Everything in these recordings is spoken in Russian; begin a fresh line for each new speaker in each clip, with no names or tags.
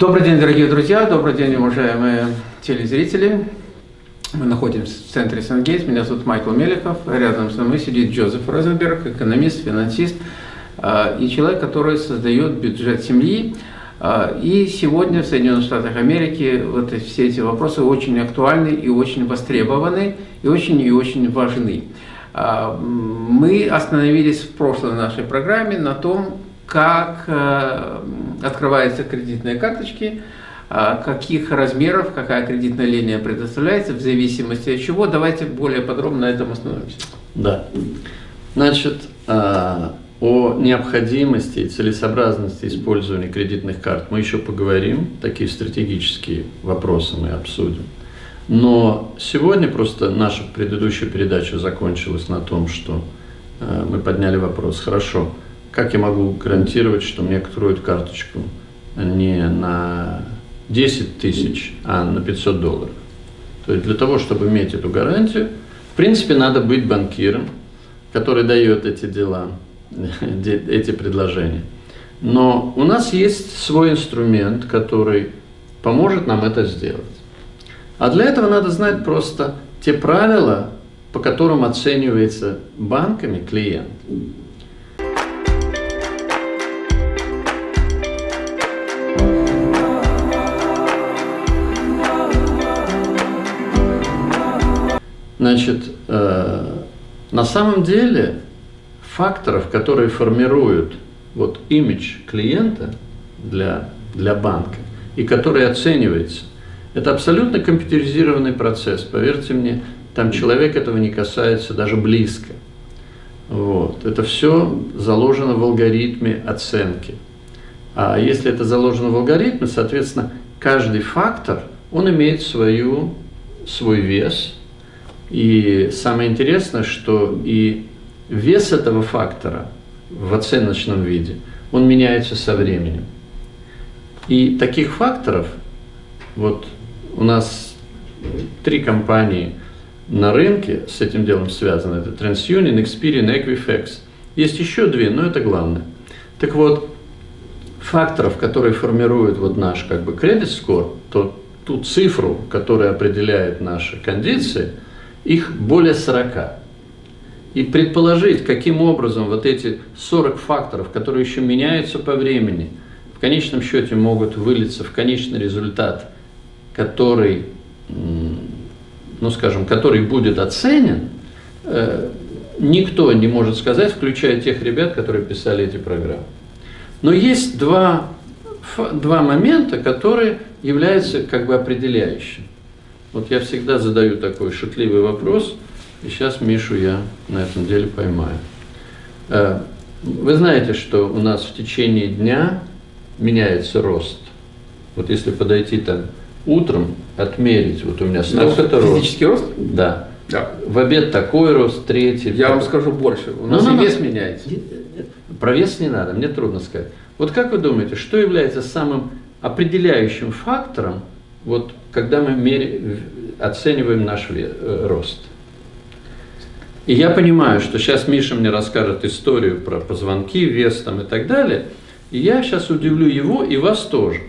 Добрый день, дорогие друзья, добрый день, уважаемые телезрители. Мы находимся в центре Сангейт. Меня зовут Майкл Меликов. Рядом со мной сидит Джозеф Розенберг, экономист, финансист а, и человек, который создает бюджет семьи. А, и сегодня в Соединенных Штатах Америки вот все эти вопросы очень актуальны и очень востребованы, и очень и очень важны. А, мы остановились в прошлой нашей программе на том, как э, открываются кредитные карточки, э, каких размеров, какая кредитная линия предоставляется, в зависимости от чего. Давайте более подробно на этом остановимся.
Да. Значит, э, о необходимости и целесообразности использования кредитных карт мы еще поговорим, такие стратегические вопросы мы обсудим. Но сегодня просто наша предыдущая передача закончилась на том, что мы подняли вопрос, хорошо, как я могу гарантировать, что мне откроют карточку не на 10 тысяч, а на 500 долларов? То есть для того, чтобы иметь эту гарантию, в принципе, надо быть банкиром, который дает эти дела, эти предложения. Но у нас есть свой инструмент, который поможет нам это сделать. А для этого надо знать просто те правила, по которым оценивается банками клиент. Значит, э, на самом деле факторов, которые формируют вот имидж клиента для, для банка и который оценивается, это абсолютно компьютеризированный процесс. Поверьте мне, там человек этого не касается даже близко. Вот. Это все заложено в алгоритме оценки. А если это заложено в алгоритме, соответственно, каждый фактор, он имеет свою, свой вес – и самое интересное, что и вес этого фактора в оценочном виде, он меняется со временем. И таких факторов, вот у нас три компании на рынке с этим делом связаны. Это TransUnion, Experian, Equifax. Есть еще две, но это главное. Так вот, факторов, которые формируют вот наш как бы score, то ту цифру, которая определяет наши кондиции – их более 40. И предположить, каким образом вот эти 40 факторов, которые еще меняются по времени, в конечном счете могут вылиться в конечный результат, который, ну скажем, который будет оценен, э, никто не может сказать, включая тех ребят, которые писали эти программы. Но есть два, два момента, которые являются как бы определяющими. Вот я всегда задаю такой шутливый вопрос, и сейчас Мишу я на этом деле поймаю. Э, вы знаете, что у нас в течение дня меняется рост. Вот если подойти там утром, отмерить, вот у меня
столько-то рост. Физический рост?
Да. да. В обед такой рост, третий.
Я вам скажу больше. У нас ну, и ну, вес ну, меняется.
Про вес не надо, мне трудно сказать. Вот как вы думаете, что является самым определяющим фактором вот когда мы оцениваем наш э, рост. И я понимаю, что сейчас Миша мне расскажет историю про позвонки, вес там и так далее, и я сейчас удивлю его и вас тоже.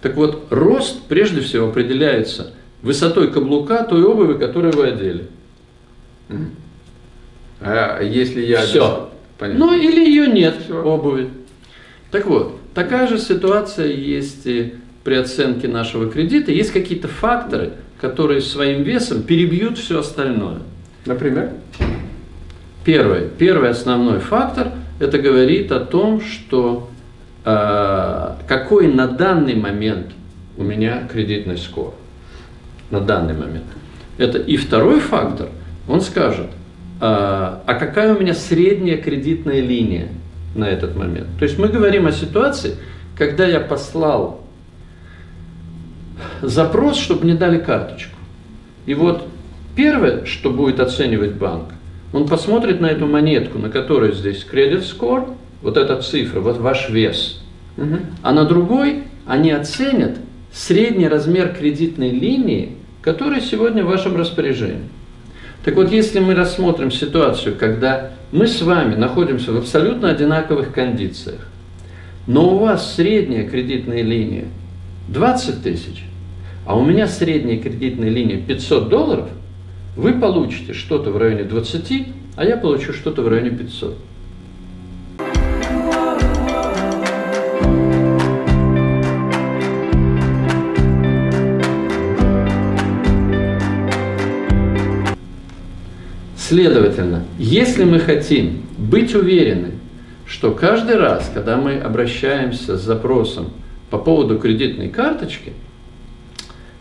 Так вот, рост прежде всего определяется высотой каблука той обуви, которую вы одели.
А если я...
Все. Понятно. Ну или ее нет, Все. обуви. Так вот, такая же ситуация есть и при оценке нашего кредита есть какие-то факторы, которые своим весом перебьют все остальное.
Например?
Первый, первый основной фактор, это говорит о том, что э, какой на данный момент у меня кредитный скор. На данный момент. Это и второй фактор, он скажет, э, а какая у меня средняя кредитная линия на этот момент. То есть мы говорим о ситуации, когда я послал запрос, чтобы мне дали карточку. И вот первое, что будет оценивать банк, он посмотрит на эту монетку, на которой здесь кредит score, вот эта цифра, вот ваш вес. Угу. А на другой они оценят средний размер кредитной линии, которая сегодня в вашем распоряжении. Так вот, если мы рассмотрим ситуацию, когда мы с вами находимся в абсолютно одинаковых кондициях, но у вас средняя кредитная линия 20 тысяч, а у меня средняя кредитная линия 500 долларов, вы получите что-то в районе 20, а я получу что-то в районе 500. Следовательно, если мы хотим быть уверены, что каждый раз, когда мы обращаемся с запросом по поводу кредитной карточки,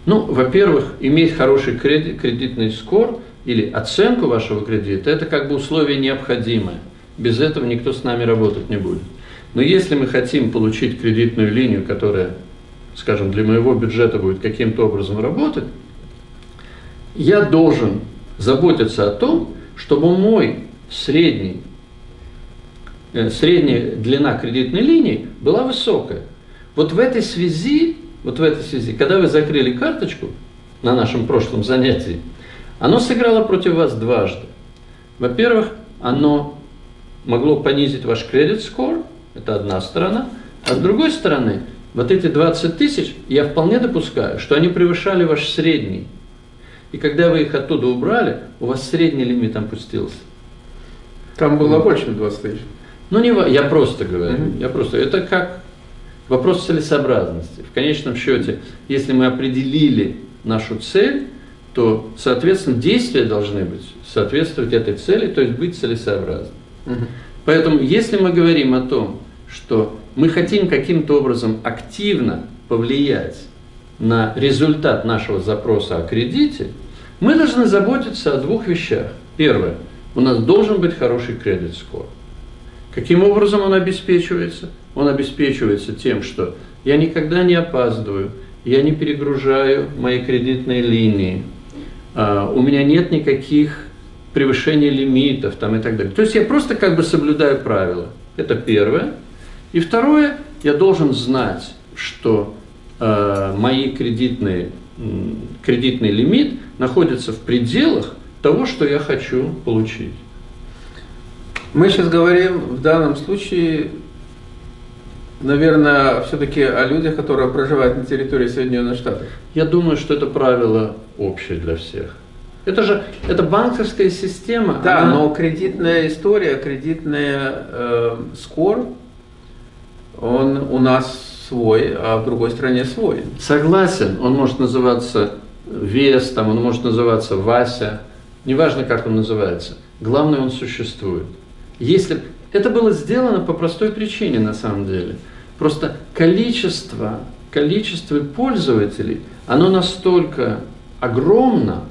ну, во-первых, иметь хороший кредит, кредитный скор или оценку вашего кредита, это как бы условие необходимое. Без этого никто с нами работать не будет. Но если мы хотим получить кредитную линию, которая, скажем, для моего бюджета будет каким-то образом работать, я должен заботиться о том, чтобы мой средний, э, средняя длина кредитной линии была высокая. Вот в этой связи, вот в этой связи, когда вы закрыли карточку на нашем прошлом занятии, оно сыграло против вас дважды. Во-первых, оно могло понизить ваш кредит-скор, это одна сторона, а с другой стороны, вот эти 20 тысяч, я вполне допускаю, что они превышали ваш средний и когда вы их оттуда убрали, у вас средний лимит опустился.
Там было ну, больше 20 тысяч.
Ну, не, я просто говорю. Угу. Я просто, это как вопрос целесообразности. В конечном счете, если мы определили нашу цель, то, соответственно, действия должны быть соответствовать этой цели, то есть быть целесообразным. Угу. Поэтому, если мы говорим о том, что мы хотим каким-то образом активно повлиять на результат нашего запроса о кредите, мы должны заботиться о двух вещах. Первое. У нас должен быть хороший кредит-скор. Каким образом он обеспечивается? Он обеспечивается тем, что я никогда не опаздываю, я не перегружаю мои кредитные линии, а, у меня нет никаких превышений лимитов там, и так далее. То есть я просто как бы соблюдаю правила. Это первое. И второе, я должен знать, что э, мои кредитные, кредитный лимит находится в пределах того, что я хочу получить.
Мы сейчас говорим в данном случае, наверное, все-таки о людях, которые проживают на территории Соединенных Штатов.
Я думаю, что это правило общее для всех. Это же это банковская система.
Да, она... но кредитная история, кредитный э, скор, он у нас свой, а в другой стране свой.
Согласен, он может называться Вес, там, он может называться Вася, неважно, как он называется. Главное, он существует. Если это было сделано по простой причине, на самом деле. Просто количество, количество пользователей, оно настолько огромно,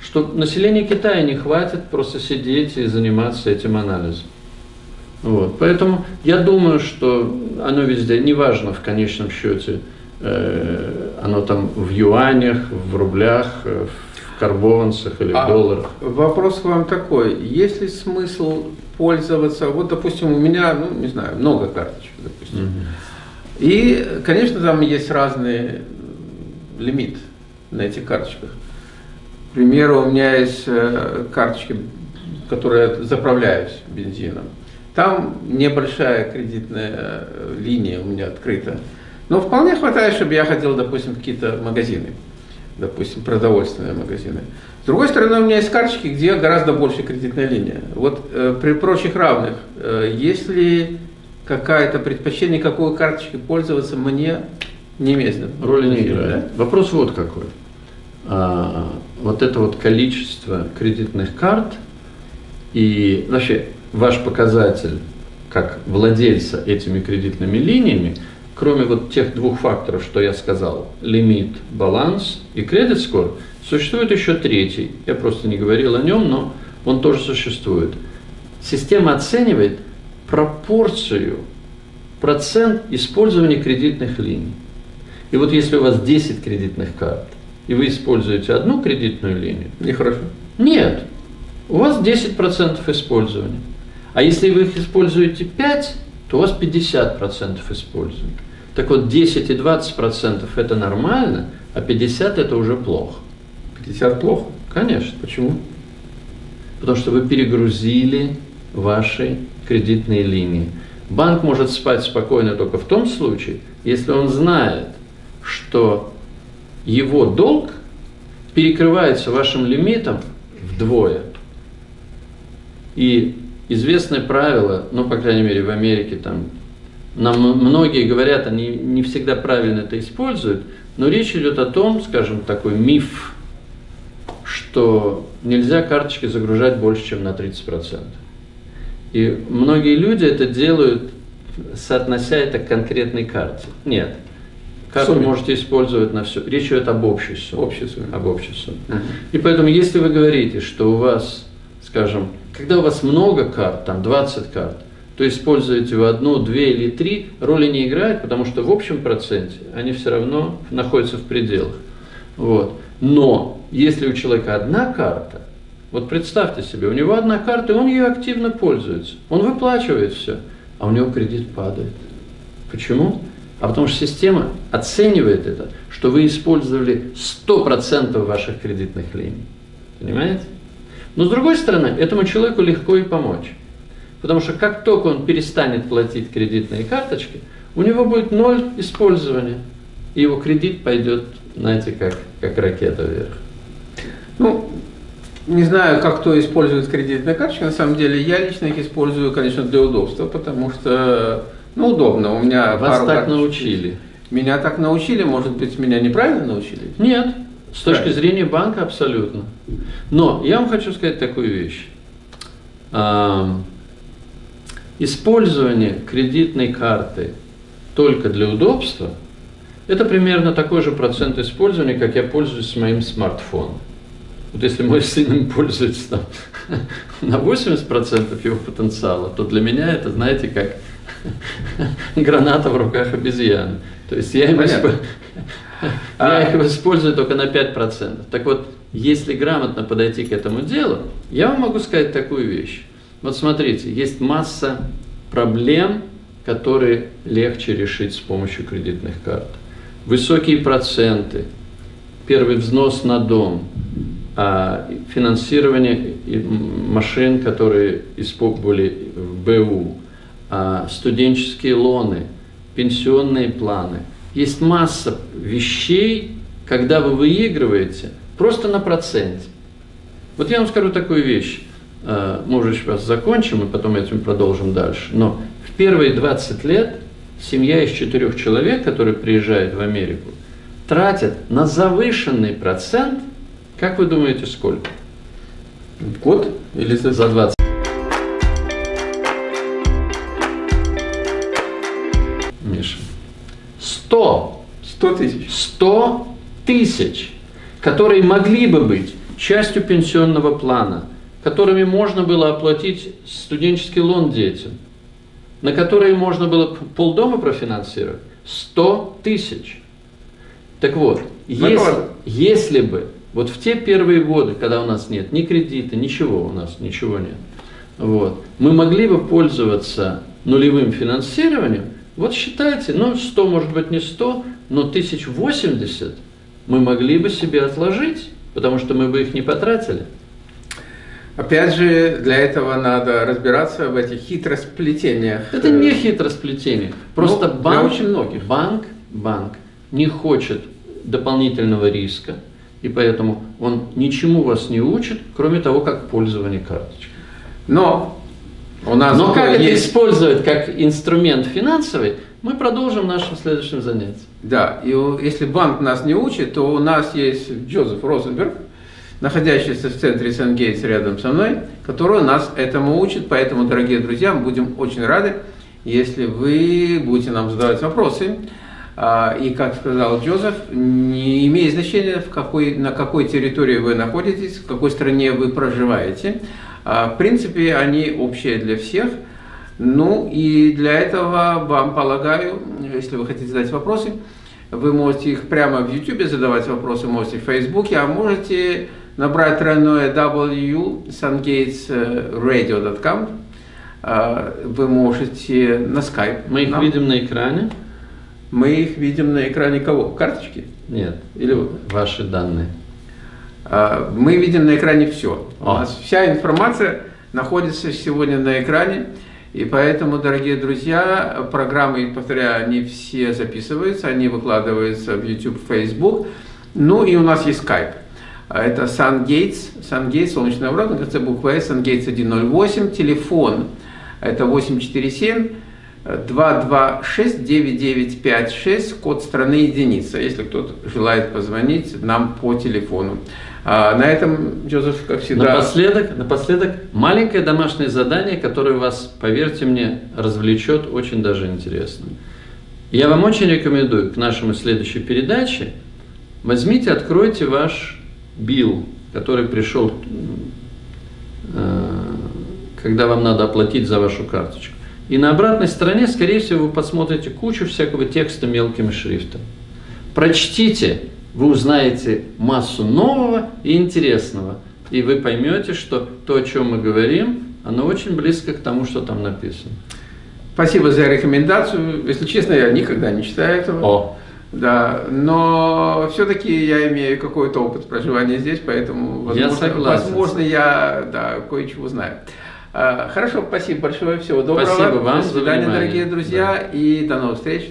что население Китая не хватит просто сидеть и заниматься этим анализом. Вот. Поэтому я думаю, что оно везде, неважно в конечном счете, э, оно там в юанях, в рублях, э, в карбованцах или а в долларах.
Вопрос к вам такой, есть ли смысл пользоваться, вот допустим у меня, ну не знаю, много карточек, допустим, угу. и конечно там есть разный лимит на этих карточках. К примеру, у меня есть э, карточки, которые заправляюсь бензином. Там небольшая кредитная э, линия у меня открыта. Но вполне хватает, чтобы я ходил, допустим, в какие-то магазины, допустим, продовольственные магазины. С другой стороны, у меня есть карточки, где гораздо больше кредитная линия. Вот э, при прочих равных, э, есть ли какая-то предпочтение, какой карточкой пользоваться, мне не имеет
Роли не играет. Да? Вопрос вот какой. А, вот это вот количество кредитных карт и вообще ваш показатель как владельца этими кредитными линиями, кроме вот тех двух факторов, что я сказал, лимит, баланс и кредит скор, существует еще третий. Я просто не говорил о нем, но он тоже существует. Система оценивает пропорцию, процент использования кредитных линий. И вот если у вас 10 кредитных карт, и вы используете одну кредитную линию...
Нехорошо.
Нет. У вас 10% использования. А если вы их используете 5, то у вас 50% используют. Так вот, 10 и 20% это нормально, а 50 это уже плохо.
50 плохо?
Конечно. Почему? Потому что вы перегрузили ваши кредитные линии. Банк может спать спокойно только в том случае, если он знает, что его долг перекрывается вашим лимитом вдвое. И известное правило, ну, по крайней мере, в Америке там, нам многие говорят, они не всегда правильно это используют, но речь идет о том, скажем, такой миф, что нельзя карточки загружать больше, чем на 30%. И многие люди это делают, соотнося это к конкретной карте. Нет. Карту Сумме. можете использовать на все. Речь идет об общей сумме.
Общей сумме.
Об общей сумме. Uh-huh. И поэтому, если вы говорите, что у вас, скажем, когда у вас много карт, там 20 карт, то используете вы одну, две или три, роли не играет, потому что в общем проценте они все равно находятся в пределах. Вот. Но если у человека одна карта, вот представьте себе, у него одна карта, и он ее активно пользуется. Он выплачивает все, а у него кредит падает. Почему? А потому что система оценивает это, что вы использовали 100% ваших кредитных линий. Понимаете? Но с другой стороны, этому человеку легко и помочь. Потому что как только он перестанет платить кредитные карточки, у него будет ноль использования. И его кредит пойдет, знаете, как, как ракета вверх.
Не знаю, как кто использует кредитные карточки, на самом деле я лично их использую, конечно, для удобства, потому что, ну, удобно. У меня
Вас так карточек. научили.
Меня так научили, может быть, меня неправильно научили?
Нет, с точки Правильно. зрения банка абсолютно. Но я вам хочу сказать такую вещь. Использование кредитной карты только для удобства – это примерно такой же процент использования, как я пользуюсь моим смартфоном. Вот если мой сын им пользуется там, на 80% его потенциала, то для меня это, знаете, как граната в руках обезьяны. То есть я, им исп... я их использую только на 5%. Так вот, если грамотно подойти к этому делу, я вам могу сказать такую вещь. Вот смотрите, есть масса проблем, которые легче решить с помощью кредитных карт. Высокие проценты, первый взнос на дом, а, финансирование машин, которые были в БУ, а, студенческие лоны, пенсионные планы. Есть масса вещей, когда вы выигрываете просто на проценте. Вот я вам скажу такую вещь. Э, мы уже сейчас закончим, и потом этим продолжим дальше. Но в первые 20 лет семья из четырех человек, которые приезжают в Америку, тратят на завышенный процент, как вы думаете, сколько?
Год или за 20?
Миша. 100.
100 тысяч.
100 тысяч, которые могли бы быть частью пенсионного плана – которыми можно было оплатить студенческий лон детям, на которые можно было полдома профинансировать, 100 тысяч. Так вот, если, если бы вот в те первые годы, когда у нас нет ни кредита, ничего у нас, ничего нет, вот, мы могли бы пользоваться нулевым финансированием, вот считайте, ну 100 может быть не 100, но 1080 мы могли бы себе отложить, потому что мы бы их не потратили.
Опять же, для этого надо разбираться в этих хитросплетениях.
Это не хитросплетение. Просто ну, банк, очень многих. банк, банк не хочет дополнительного риска, и поэтому он ничему вас не учит, кроме того, как пользование карточкой.
Но у нас
Но как есть... это использовать как инструмент финансовый, мы продолжим в нашем следующем занятии.
Да, и если банк нас не учит, то у нас есть Джозеф Розенберг, находящийся в центре Сангейтс рядом со мной, который нас этому учит. Поэтому, дорогие друзья, мы будем очень рады, если вы будете нам задавать вопросы. А, и, как сказал Джозеф, не имеет значения, в какой, на какой территории вы находитесь, в какой стране вы проживаете. А, в принципе, они общие для всех. Ну и для этого вам полагаю, если вы хотите задать вопросы, вы можете их прямо в YouTube задавать вопросы, можете в Facebook, а можете набрать тройное W sungatesradio.com. А, вы можете на Skype.
Мы их нам. видим на экране?
Мы их видим на экране кого? Карточки?
Нет. Или ваши данные?
А, мы видим на экране все. У нас вся информация находится сегодня на экране. И поэтому, дорогие друзья, программы, повторяю, они все записываются, они выкладываются в YouTube, Facebook. Ну и у нас есть Skype. Это SunGates, SunGates, солнечная врата, на конце буквы S, SunGates 108, телефон это 847 226 9956, код страны единица, если кто-то желает позвонить нам по телефону. А на этом, Джозеф, как всегда...
Напоследок, напоследок, маленькое домашнее задание, которое вас, поверьте мне, развлечет очень даже интересно. Я вам очень рекомендую к нашему следующей передаче, возьмите, откройте ваш билл, который пришел, э, когда вам надо оплатить за вашу карточку. И на обратной стороне, скорее всего, вы посмотрите кучу всякого текста мелким шрифтом. Прочтите, вы узнаете массу нового и интересного. И вы поймете, что то, о чем мы говорим, оно очень близко к тому, что там написано.
Спасибо за рекомендацию. Если честно, я никогда не читаю этого.
О.
Да, но все-таки я имею какой-то опыт проживания здесь, поэтому, возможно,
я, согласен.
возможно, я да, кое-чего знаю. А, хорошо, спасибо большое, всего доброго.
Спасибо вам
До свидания, дорогие друзья, да. и до новых встреч.